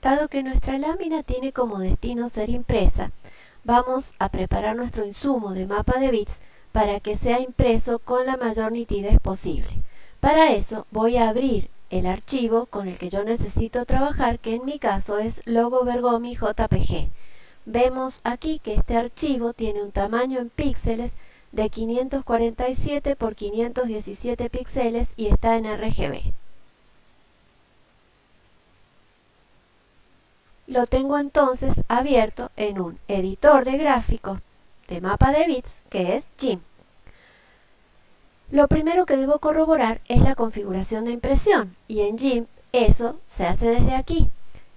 Dado que nuestra lámina tiene como destino ser impresa, vamos a preparar nuestro insumo de mapa de bits para que sea impreso con la mayor nitidez posible. Para eso voy a abrir el archivo con el que yo necesito trabajar, que en mi caso es logo Bergomi JPG. Vemos aquí que este archivo tiene un tamaño en píxeles de 547 por 517 píxeles y está en RGB. Lo tengo entonces abierto en un editor de gráficos de mapa de bits que es GIMP. Lo primero que debo corroborar es la configuración de impresión y en GIMP eso se hace desde aquí.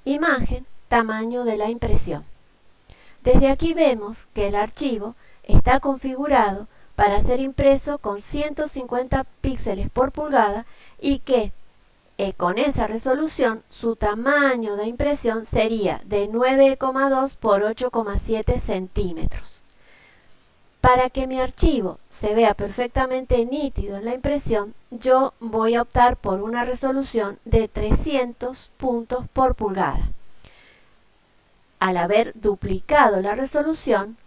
Imagen, tamaño de la impresión. Desde aquí vemos que el archivo está configurado para ser impreso con 150 píxeles por pulgada y que eh, con esa resolución su tamaño de impresión sería de 9,2 por 8,7 centímetros. Para que mi archivo se vea perfectamente nítido en la impresión, yo voy a optar por una resolución de 300 puntos por pulgada. Al haber duplicado la resolución,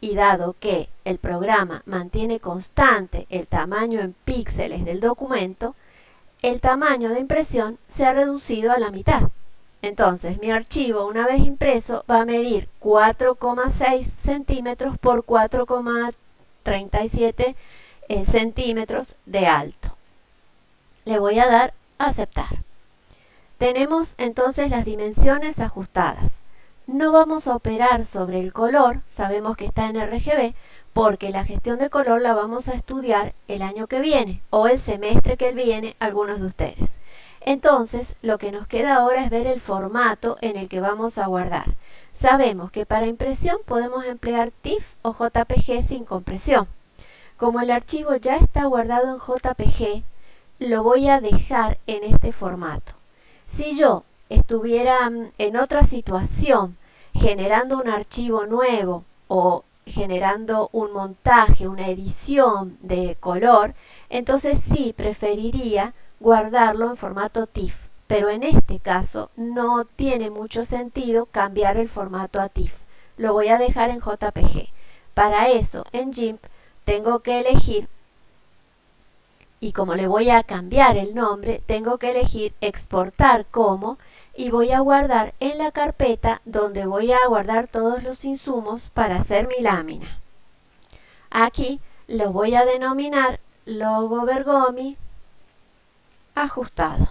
y dado que el programa mantiene constante el tamaño en píxeles del documento, el tamaño de impresión se ha reducido a la mitad. Entonces mi archivo una vez impreso va a medir 4,6 centímetros por 4,37 eh, centímetros de alto. Le voy a dar a aceptar. Tenemos entonces las dimensiones ajustadas. No vamos a operar sobre el color, sabemos que está en RGB, porque la gestión de color la vamos a estudiar el año que viene o el semestre que viene algunos de ustedes. Entonces, lo que nos queda ahora es ver el formato en el que vamos a guardar. Sabemos que para impresión podemos emplear TIFF o JPG sin compresión. Como el archivo ya está guardado en JPG, lo voy a dejar en este formato. Si yo estuviera mm, en otra situación generando un archivo nuevo o generando un montaje, una edición de color, entonces sí preferiría guardarlo en formato TIFF, pero en este caso no tiene mucho sentido cambiar el formato a TIFF. Lo voy a dejar en JPG. Para eso, en GIMP, tengo que elegir, y como le voy a cambiar el nombre, tengo que elegir exportar como, y voy a guardar en la carpeta donde voy a guardar todos los insumos para hacer mi lámina. Aquí lo voy a denominar logo Bergomi ajustado.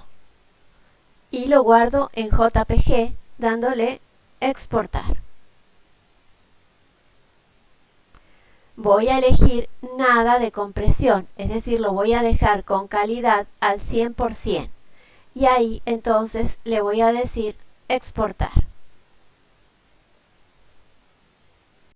Y lo guardo en JPG dándole exportar. Voy a elegir nada de compresión, es decir, lo voy a dejar con calidad al 100%. Y ahí entonces le voy a decir exportar.